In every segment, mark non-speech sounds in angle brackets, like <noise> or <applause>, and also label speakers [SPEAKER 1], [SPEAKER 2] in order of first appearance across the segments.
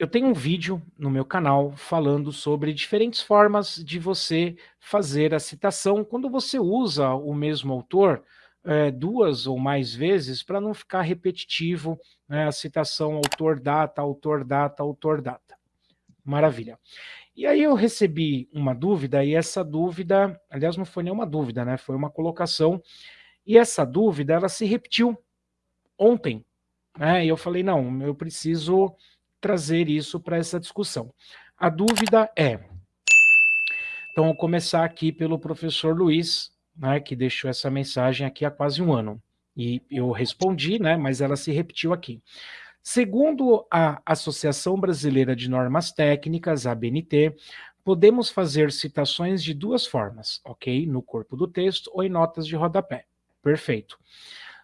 [SPEAKER 1] eu tenho um vídeo no meu canal falando sobre diferentes formas de você fazer a citação quando você usa o mesmo autor é, duas ou mais vezes para não ficar repetitivo né, a citação autor data, autor data, autor data. Maravilha. E aí eu recebi uma dúvida, e essa dúvida, aliás, não foi nenhuma dúvida, né? Foi uma colocação, e essa dúvida, ela se repetiu ontem, né? E eu falei, não, eu preciso trazer isso para essa discussão. A dúvida é, então vou começar aqui pelo professor Luiz, né, que deixou essa mensagem aqui há quase um ano. E eu respondi, né, mas ela se repetiu aqui. Segundo a Associação Brasileira de Normas Técnicas, ABNT, podemos fazer citações de duas formas, ok? No corpo do texto ou em notas de rodapé. Perfeito.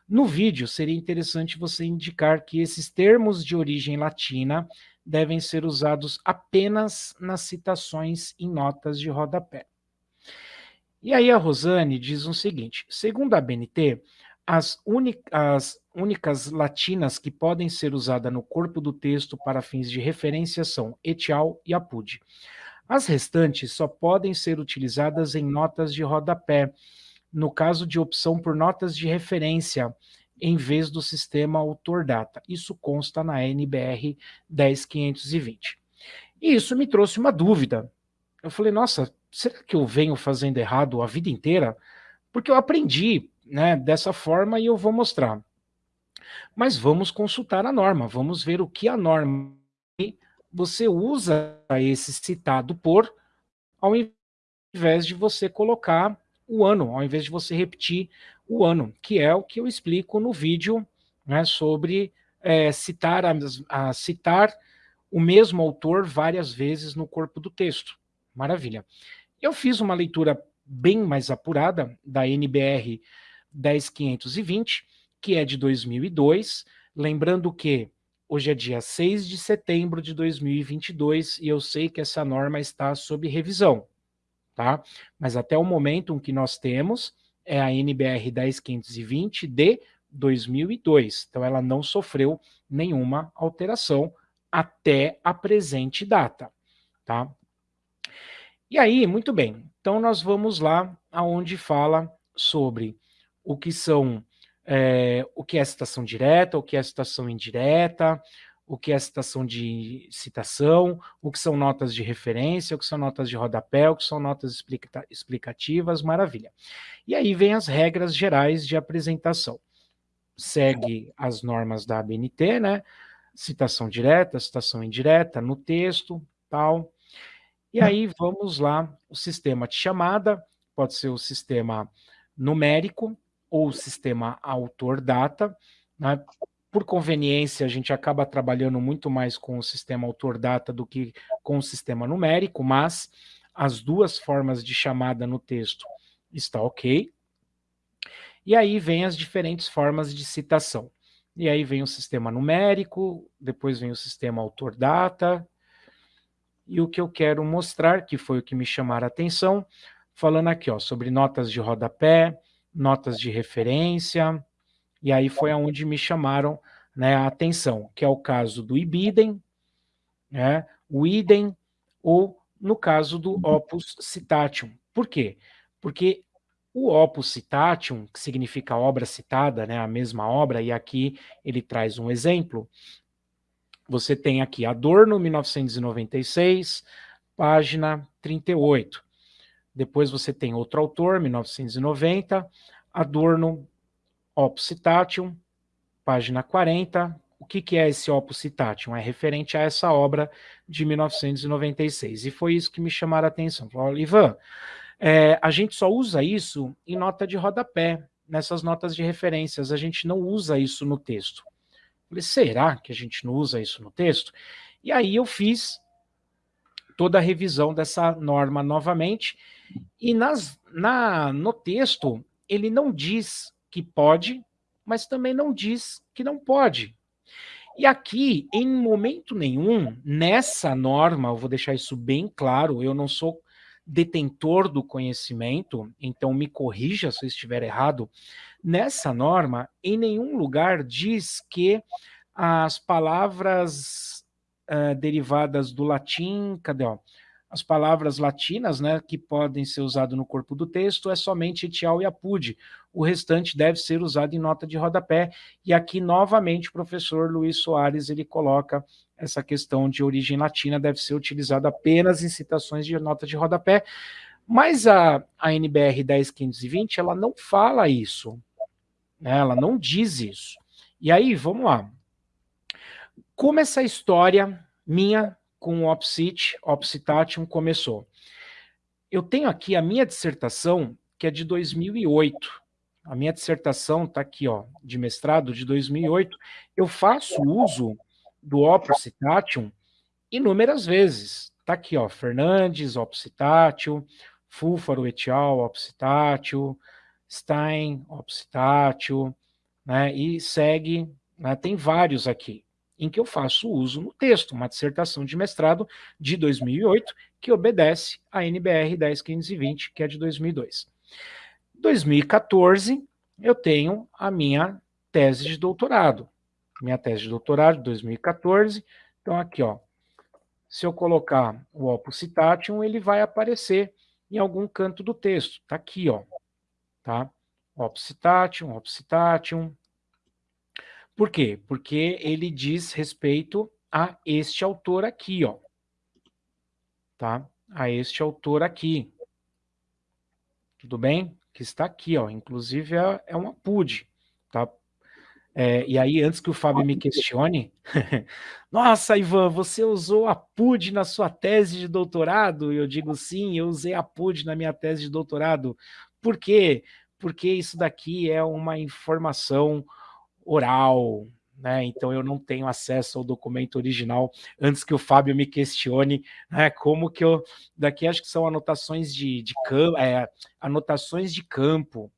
[SPEAKER 1] No vídeo, seria interessante você indicar que esses termos de origem latina devem ser usados apenas nas citações em notas de rodapé. E aí a Rosane diz o seguinte, segundo a BNT, as, as únicas latinas que podem ser usadas no corpo do texto para fins de referência são etial e apud. As restantes só podem ser utilizadas em notas de rodapé, no caso de opção por notas de referência, em vez do sistema autor-data. Isso consta na NBR 10520. E isso me trouxe uma dúvida. Eu falei, nossa, será que eu venho fazendo errado a vida inteira? Porque eu aprendi né, dessa forma e eu vou mostrar. Mas vamos consultar a norma, vamos ver o que a norma você usa esse citado por, ao invés de você colocar o ano, ao invés de você repetir o ano, que é o que eu explico no vídeo né, sobre é, citar, a, a, citar o mesmo autor várias vezes no corpo do texto. Maravilha. Eu fiz uma leitura bem mais apurada da NBR 10520, que é de 2002, lembrando que hoje é dia 6 de setembro de 2022 e eu sei que essa norma está sob revisão tá? Mas até o momento que nós temos é a NBR 10520 de 2002. Então ela não sofreu nenhuma alteração até a presente data, tá? E aí, muito bem. Então nós vamos lá aonde fala sobre o que são é, o que é citação direta, o que é citação indireta, o que é citação de citação, o que são notas de referência, o que são notas de rodapé, o que são notas explica explicativas, maravilha. E aí vem as regras gerais de apresentação. Segue as normas da ABNT, né? Citação direta, citação indireta, no texto, tal. E aí vamos lá, o sistema de chamada, pode ser o sistema numérico ou o sistema autor-data, né? Por conveniência, a gente acaba trabalhando muito mais com o sistema autor-data do que com o sistema numérico, mas as duas formas de chamada no texto está ok. E aí vem as diferentes formas de citação. E aí vem o sistema numérico, depois vem o sistema autor-data, e o que eu quero mostrar, que foi o que me chamaram a atenção, falando aqui ó, sobre notas de rodapé, notas de referência, e aí foi aonde me chamaram né, a atenção, que é o caso do ibidem, né, o idem, ou no caso do opus citatium. Por quê? Porque o opus citatium, que significa obra citada, né, a mesma obra, e aqui ele traz um exemplo, você tem aqui Adorno, 1996, página 38. Depois você tem outro autor, 1990, Adorno, Opus Citatium, página 40. O que, que é esse Opus Citatium? É referente a essa obra de 1996. E foi isso que me chamaram a atenção. Falei, Ivan, é, a gente só usa isso em nota de rodapé, nessas notas de referências. A gente não usa isso no texto. Falei, será que a gente não usa isso no texto? E aí eu fiz toda a revisão dessa norma novamente, e nas, na, no texto ele não diz que pode, mas também não diz que não pode. E aqui, em momento nenhum, nessa norma, eu vou deixar isso bem claro, eu não sou detentor do conhecimento, então me corrija se eu estiver errado, nessa norma, em nenhum lugar diz que as palavras uh, derivadas do latim, cadê, ó? As palavras latinas, né, que podem ser usadas no corpo do texto, é somente etial e apud. O restante deve ser usado em nota de rodapé. E aqui, novamente, o professor Luiz Soares, ele coloca essa questão de origem latina, deve ser utilizada apenas em citações de nota de rodapé. Mas a, a NBR 10520, ela não fala isso. Né? Ela não diz isso. E aí, vamos lá. Como essa história minha com o Opsit, Opcitatium começou? Eu tenho aqui a minha dissertação, que é de 2008. A minha dissertação está aqui, ó, de mestrado, de 2008. Eu faço uso do Opcitatium inúmeras vezes. Está aqui, ó, Fernandes, Opcitatium, Fúfaro et al., Stein, Opcitatio, né, e segue, né, tem vários aqui, em que eu faço uso no texto, uma dissertação de mestrado de 2008, que obedece à NBR 10520, que é de 2002. 2014, eu tenho a minha tese de doutorado. Minha tese de doutorado de 2014, então aqui, ó, se eu colocar o Opus Citatium, ele vai aparecer em algum canto do texto. Está aqui, ó. Tá? Opcitatium, Opcitatium. Por quê? Porque ele diz respeito a este autor aqui, ó. Tá? A este autor aqui. Tudo bem? Que está aqui, ó. Inclusive é, é uma PUD, tá? É, e aí, antes que o Fábio me questione, <laughs> nossa, Ivan, você usou a PUD na sua tese de doutorado? Eu digo sim, eu usei a PUD na minha tese de doutorado. Por quê? Porque isso daqui é uma informação oral, né? Então eu não tenho acesso ao documento original antes que o Fábio me questione, né? Como que eu daqui acho que são anotações de, de campo, é, anotações de campo,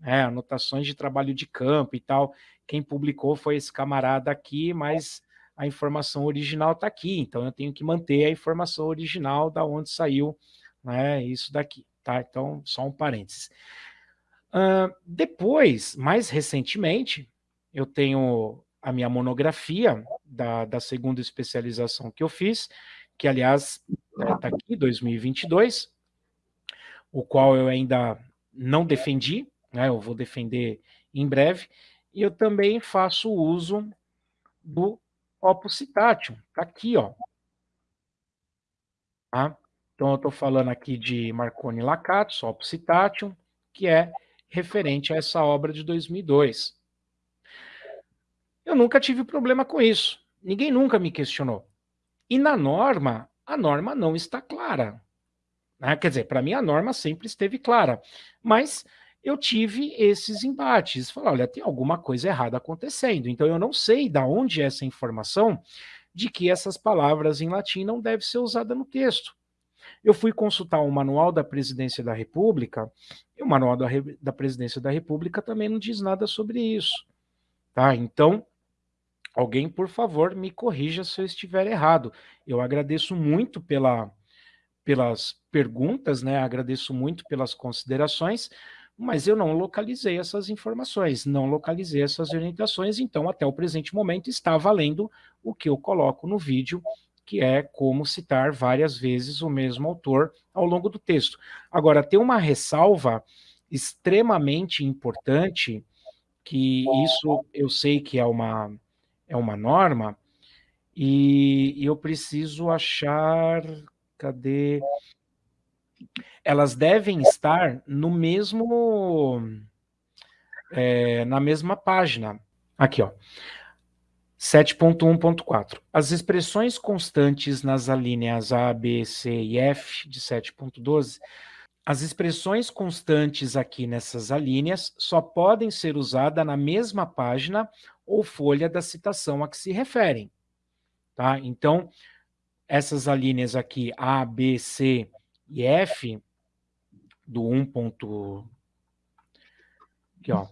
[SPEAKER 1] né? Anotações de trabalho de campo e tal. Quem publicou foi esse camarada aqui, mas a informação original está aqui, então eu tenho que manter a informação original da onde saiu né, isso daqui, tá? Então, só um parênteses. Uh, depois, mais recentemente, eu tenho a minha monografia da, da segunda especialização que eu fiz, que, aliás, está né, aqui, 2022, o qual eu ainda não defendi, né, eu vou defender em breve, e eu também faço uso do Opus Citatium, tá aqui, ó. Tá? Então eu estou falando aqui de Marconi Lacatus, Opus Citatium, que é referente a essa obra de 2002. Eu nunca tive problema com isso. Ninguém nunca me questionou. E na norma, a norma não está clara. Né? Quer dizer, para mim a norma sempre esteve clara. Mas eu tive esses embates. Falei, olha, tem alguma coisa errada acontecendo. Então eu não sei de onde é essa informação de que essas palavras em latim não devem ser usadas no texto. Eu fui consultar o manual da Presidência da República, e o manual da, da Presidência da República também não diz nada sobre isso. Tá? Então, alguém, por favor, me corrija se eu estiver errado. Eu agradeço muito pela, pelas perguntas, né? agradeço muito pelas considerações, mas eu não localizei essas informações, não localizei essas orientações, então até o presente momento está valendo o que eu coloco no vídeo, que é como citar várias vezes o mesmo autor ao longo do texto. Agora, tem uma ressalva extremamente importante, que isso eu sei que é uma, é uma norma, e, eu preciso achar, cadê elas devem estar no mesmo, é, na mesma página. Aqui, ó. 7.1.4. As expressões constantes nas alíneas A, B, C e F de 7.12, as expressões constantes aqui nessas alíneas só podem ser usadas na mesma página ou folha da citação a que se referem. Tá? Então, essas alíneas aqui, A, B, C e F, do 1. Aqui, ó.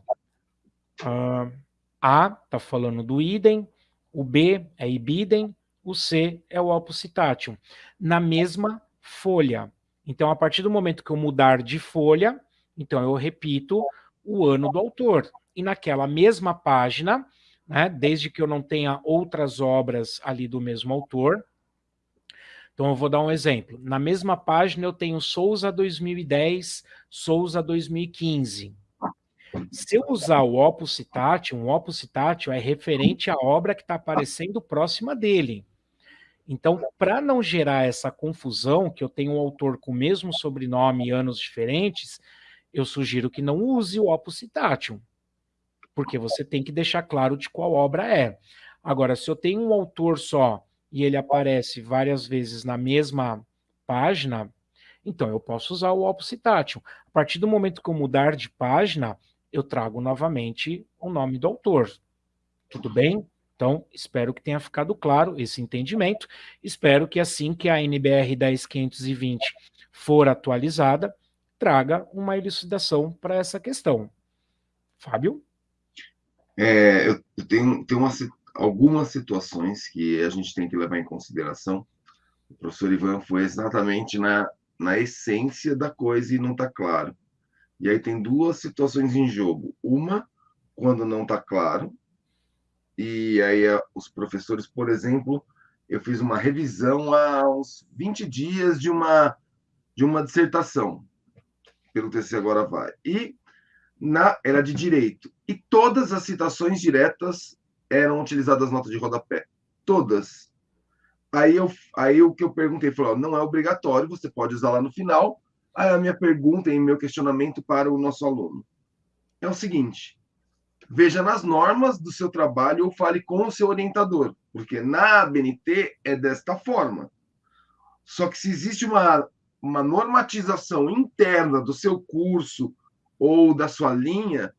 [SPEAKER 1] Uh, A está falando do idem, o B é ibidem, o C é o oppositatium, na mesma folha. Então, a partir do momento que eu mudar de folha, então eu repito o ano do autor. E naquela mesma página, né, desde que eu não tenha outras obras ali do mesmo autor. Então eu vou dar um exemplo. Na mesma página eu tenho Souza 2010, Souza 2015. Se eu usar o opus citatio, um opus citatio é referente à obra que está aparecendo próxima dele. Então, para não gerar essa confusão, que eu tenho um autor com o mesmo sobrenome e anos diferentes, eu sugiro que não use o opus citatio, porque você tem que deixar claro de qual obra é. Agora, se eu tenho um autor só e ele aparece várias vezes na mesma página, então eu posso usar o opus citatio. A partir do momento que eu mudar de página, eu trago novamente o nome do autor. Tudo bem? Então, espero que tenha ficado claro esse entendimento. Espero que assim que a NBR 10520 for atualizada, traga uma elucidação para essa questão. Fábio?
[SPEAKER 2] É, eu tenho, tenho uma, algumas situações que a gente tem que levar em consideração. O professor Ivan foi exatamente na, na essência da coisa e não está claro. E aí tem duas situações em jogo. Uma, quando não está claro, e aí os professores, por exemplo, eu fiz uma revisão há uns 20 dias de uma, de uma dissertação, pelo TC Agora Vai, e na, era de direito. E todas as citações diretas eram utilizadas notas de rodapé. Todas. Aí, eu, aí o que eu perguntei, falou, não é obrigatório, você pode usar lá no final. Aí a minha pergunta e meu questionamento para o nosso aluno é o seguinte, veja nas normas do seu trabalho ou fale com o seu orientador, porque na ABNT é desta forma. Só que se existe uma, uma normatização interna do seu curso ou da sua linha,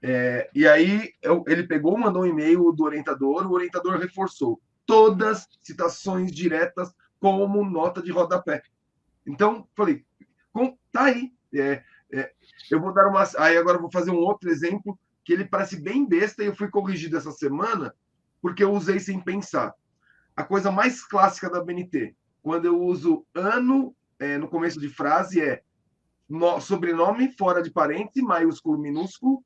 [SPEAKER 2] é, e aí eu, ele pegou, mandou um e-mail do orientador, o orientador reforçou todas citações diretas como nota de rodapé. Então, falei, com, tá aí. É, é, eu vou dar uma. Aí agora vou fazer um outro exemplo que ele parece bem besta e eu fui corrigido essa semana porque eu usei sem pensar. A coisa mais clássica da BNT, quando eu uso ano é, no começo de frase, é no, sobrenome fora de parênteses, maiúsculo, minúsculo,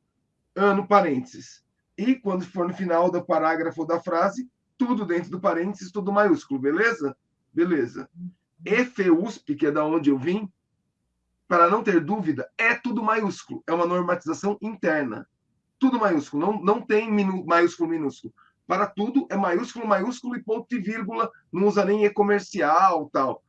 [SPEAKER 2] ano, parênteses. E quando for no final do parágrafo da frase, tudo dentro do parênteses, tudo maiúsculo, beleza? Beleza. EFEUSP, que é da onde eu vim, para não ter dúvida, é tudo maiúsculo. É uma normatização interna tudo maiúsculo, não, não tem minu, maiúsculo, minúsculo. Para tudo é maiúsculo, maiúsculo e ponto e vírgula, não usa nem e-comercial, tal.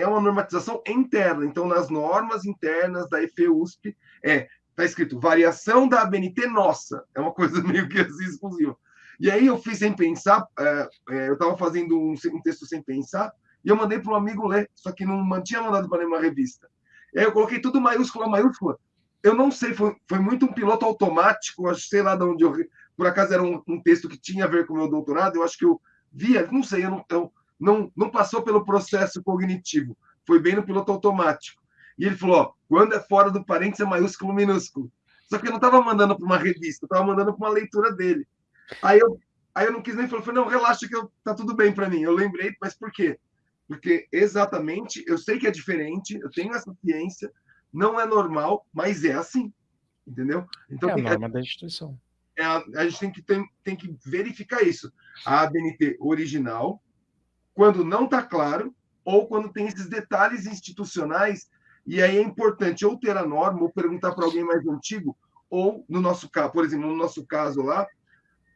[SPEAKER 2] É uma normatização interna. Então, nas normas internas da EFEUSP, é, tá escrito variação da ABNT nossa. É uma coisa <laughs> meio que assim exclusiva. E aí eu fiz sem pensar, é, é, eu estava fazendo um, um, texto sem pensar, e eu mandei para um amigo ler, só que não tinha mandado para nenhuma revista. E aí eu coloquei tudo maiúscula, maiúscula, eu não sei, foi, foi muito um piloto automático, acho, sei lá de onde eu. Por acaso era um, um, texto que tinha a ver com o meu doutorado, eu acho que eu via, não sei, eu não, eu, não, não passou pelo processo cognitivo, foi bem no piloto automático. E ele falou: ó, quando é fora do parênteses é maiúsculo minúsculo. Só que eu não estava mandando para uma revista, eu estava mandando para uma leitura dele. Aí eu, aí eu não quis nem falar, falei, não, relaxa que eu, tá tudo bem para mim. Eu lembrei, mas por quê? Porque exatamente, eu sei que é diferente, eu tenho essa ciência, não é normal, mas é assim, entendeu?
[SPEAKER 1] Então, é a norma da instituição.
[SPEAKER 2] É a, a, gente tem que, tem, tem que verificar isso. A ABNT original, quando não está claro, ou quando tem esses detalhes institucionais, e aí é importante ou ter a norma, ou perguntar para alguém mais antigo, ou no nosso caso, por exemplo, no nosso caso lá,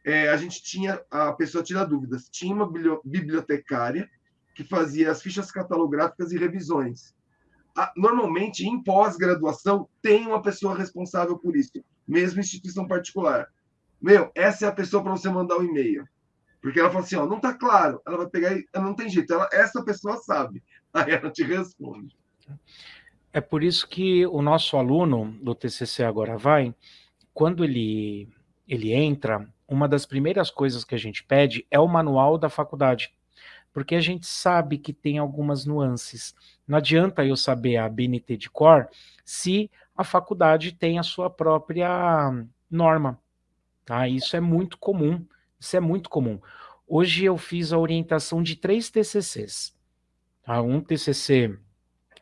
[SPEAKER 2] é, a gente tinha, a pessoa tinha dúvidas, tinha uma bibliotecária que fazia as fichas catalográficas e revisões normalmente em pós-graduação tem uma pessoa responsável por isso, mesmo instituição particular. Meu, essa é a pessoa para você mandar o um e-mail. Porque ela fala assim, ó, não está claro. Ela vai pegar e não tem jeito. Ela, essa pessoa sabe. <laughs> Aí ela te responde.
[SPEAKER 1] É por isso que o nosso aluno do TCC Agora Vai, quando ele, ele entra, uma das primeiras coisas que a gente pede é o manual da faculdade porque a gente sabe que tem algumas nuances. Não adianta eu saber a BNT de cor se a faculdade tem a sua própria norma. Tá? Isso é muito comum. Isso é muito comum. Hoje eu fiz a orientação de três TCCs. Tá? Um TCC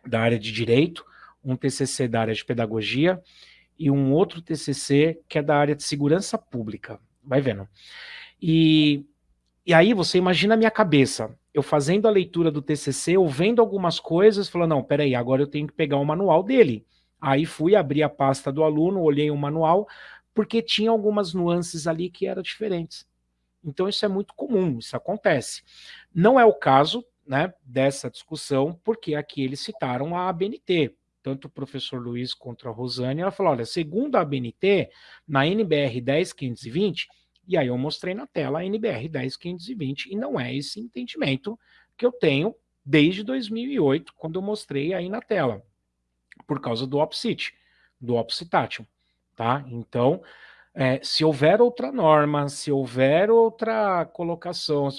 [SPEAKER 1] da área de Direito, um TCC da área de Pedagogia e um outro TCC que é da área de Segurança Pública. vai vendo. E, e aí você imagina a minha cabeça, eu fazendo a leitura do TCC, eu vendo algumas coisas, falando, não, peraí, agora eu tenho que pegar o manual dele. Aí fui abrir a pasta do aluno, olhei o manual, porque tinha algumas nuances ali que eram diferentes. Então isso é muito comum, isso acontece. Não é o caso né, dessa discussão, porque aqui eles citaram a ABNT, tanto o professor Luiz quanto a Rosane, ela falou, olha, segundo a ABNT, na NBR 10520, e aí eu mostrei na tela a NBR 10520, e não é esse entendimento que eu tenho desde 2008, quando eu mostrei aí na tela, por causa do OPSIT, do OPSITATION, tá? Então, é, se houver outra norma, se houver outra colocação,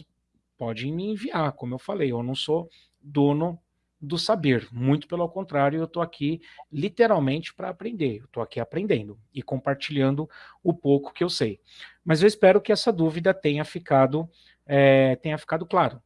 [SPEAKER 1] pode me enviar, como eu falei, eu não sou dono do saber, muito pelo contrário, eu estou aqui literalmente para aprender, estou aqui aprendendo e compartilhando o pouco que eu sei. Mas eu espero que essa dúvida tenha ficado, é, tenha ficado claro,